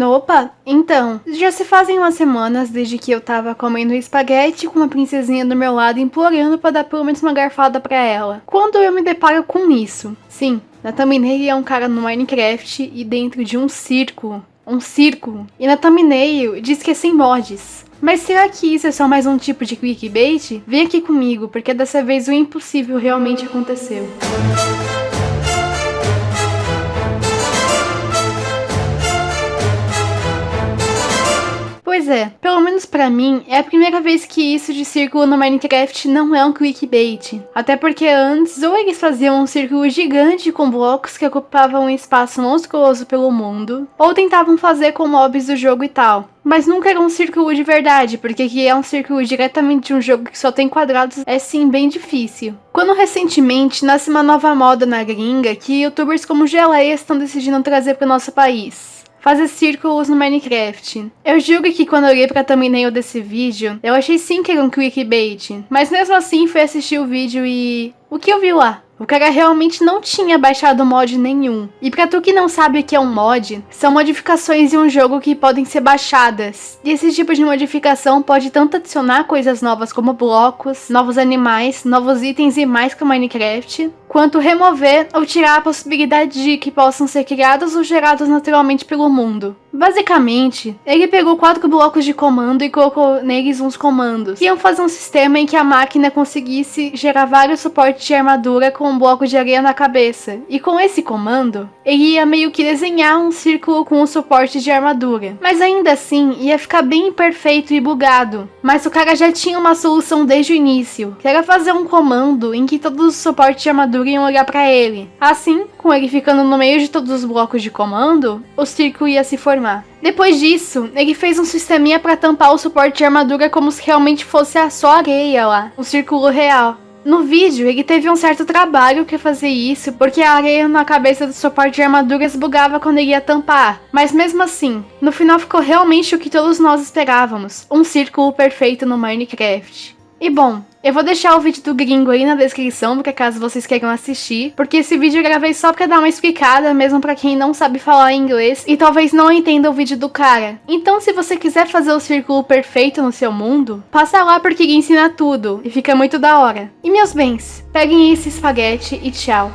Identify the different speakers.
Speaker 1: Opa, então, já se fazem umas semanas desde que eu tava comendo espaguete com uma princesinha do meu lado implorando para dar pelo menos uma garfada para ela. Quando eu me deparo com isso, sim, na thumbnail é um cara no Minecraft e dentro de um círculo, um círculo, e na thumbnail diz que é sem mods. Mas será que isso é só mais um tipo de clickbait? Vem aqui comigo, porque dessa vez o impossível realmente aconteceu. Pois é, pelo menos pra mim, é a primeira vez que isso de círculo no Minecraft não é um clickbait. Até porque antes, ou eles faziam um círculo gigante com blocos que ocupavam um espaço monstruoso pelo mundo, ou tentavam fazer com mobs do jogo e tal. Mas nunca era um círculo de verdade, porque que é um círculo diretamente de um jogo que só tem quadrados é sim bem difícil. Quando recentemente nasce uma nova moda na gringa que youtubers como Geleia estão decidindo trazer para o nosso país fazer círculos no Minecraft. Eu juro que quando eu olhei pra thumbnail desse vídeo, eu achei sim que era um clickbait, mas mesmo assim fui assistir o vídeo e... O que eu vi lá? O cara realmente não tinha baixado mod nenhum. E pra tu que não sabe o que é um mod, são modificações em um jogo que podem ser baixadas. E esse tipo de modificação pode tanto adicionar coisas novas como blocos, novos animais, novos itens e mais que o Minecraft, quanto remover ou tirar a possibilidade de que possam ser criados ou gerados naturalmente pelo mundo. Basicamente, ele pegou quatro blocos de comando e colocou neles uns comandos, que iam fazer um sistema em que a máquina conseguisse gerar vários suportes de armadura com um bloco de areia na cabeça. E com esse comando, ele ia meio que desenhar um círculo com um suporte de armadura. Mas ainda assim, ia ficar bem imperfeito e bugado. Mas o cara já tinha uma solução desde o início, que era fazer um comando em que todos os suportes de armadura iam olhar para ele. Assim, com ele ficando no meio de todos os blocos de comando, o círculo ia se formar. Depois disso, ele fez um sisteminha para tampar o suporte de armadura como se realmente fosse a só areia lá, um círculo real. No vídeo, ele teve um certo trabalho que fazer isso, porque a areia na cabeça do suporte de armaduras bugava quando ele ia tampar. Mas mesmo assim, no final ficou realmente o que todos nós esperávamos, um círculo perfeito no Minecraft. E bom, eu vou deixar o vídeo do gringo aí na descrição, porque caso vocês queiram assistir, porque esse vídeo eu gravei só pra dar uma explicada, mesmo pra quem não sabe falar inglês, e talvez não entenda o vídeo do cara. Então se você quiser fazer o círculo perfeito no seu mundo, passa lá porque ele ensina tudo, e fica muito da hora. E meus bens, peguem esse espaguete e tchau.